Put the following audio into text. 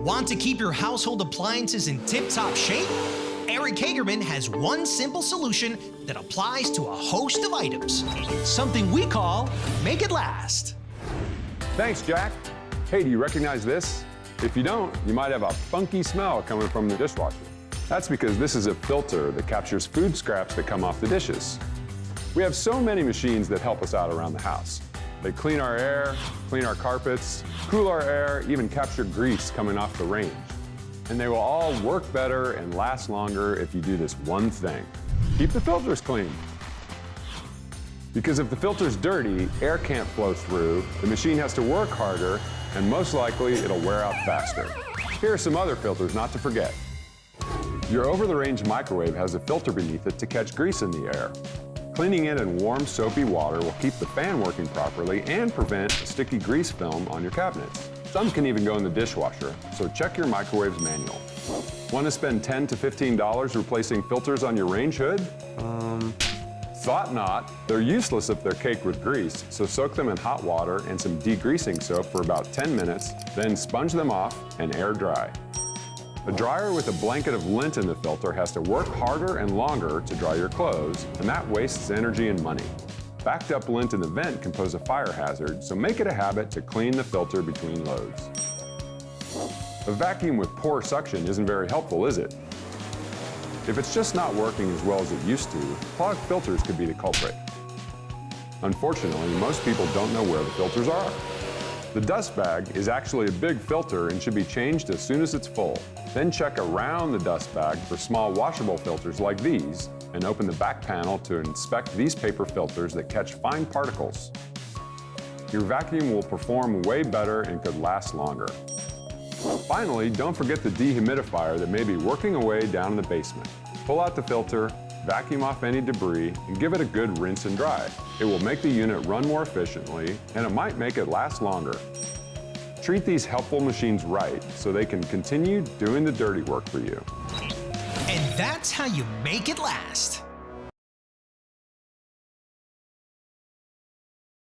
Want to keep your household appliances in tip-top shape? Eric Hagerman has one simple solution that applies to a host of items. Something we call Make It Last. Thanks, Jack. Hey, do you recognize this? If you don't, you might have a funky smell coming from the dishwasher. That's because this is a filter that captures food scraps that come off the dishes. We have so many machines that help us out around the house. They clean our air, clean our carpets, cool our air, even capture grease coming off the range. And they will all work better and last longer if you do this one thing. Keep the filters clean. Because if the filter's dirty, air can't flow through, the machine has to work harder, and most likely it'll wear out faster. Here are some other filters not to forget. Your over-the-range microwave has a filter beneath it to catch grease in the air. Cleaning it in warm, soapy water will keep the fan working properly and prevent a sticky grease film on your cabinets. Some can even go in the dishwasher, so check your microwave's manual. Want to spend 10 to $15 replacing filters on your range hood? Um, thought not. They're useless if they're caked with grease, so soak them in hot water and some degreasing soap for about 10 minutes, then sponge them off and air dry. A dryer with a blanket of lint in the filter has to work harder and longer to dry your clothes, and that wastes energy and money. Backed up lint in the vent can pose a fire hazard, so make it a habit to clean the filter between loads. A vacuum with poor suction isn't very helpful, is it? If it's just not working as well as it used to, clogged filters could be the culprit. Unfortunately, most people don't know where the filters are. The dust bag is actually a big filter and should be changed as soon as it's full. Then check around the dust bag for small washable filters like these and open the back panel to inspect these paper filters that catch fine particles. Your vacuum will perform way better and could last longer. Finally, don't forget the dehumidifier that may be working away down in the basement. Pull out the filter, vacuum off any debris, and give it a good rinse and dry. It will make the unit run more efficiently, and it might make it last longer. Treat these helpful machines right so they can continue doing the dirty work for you. And that's how you make it last.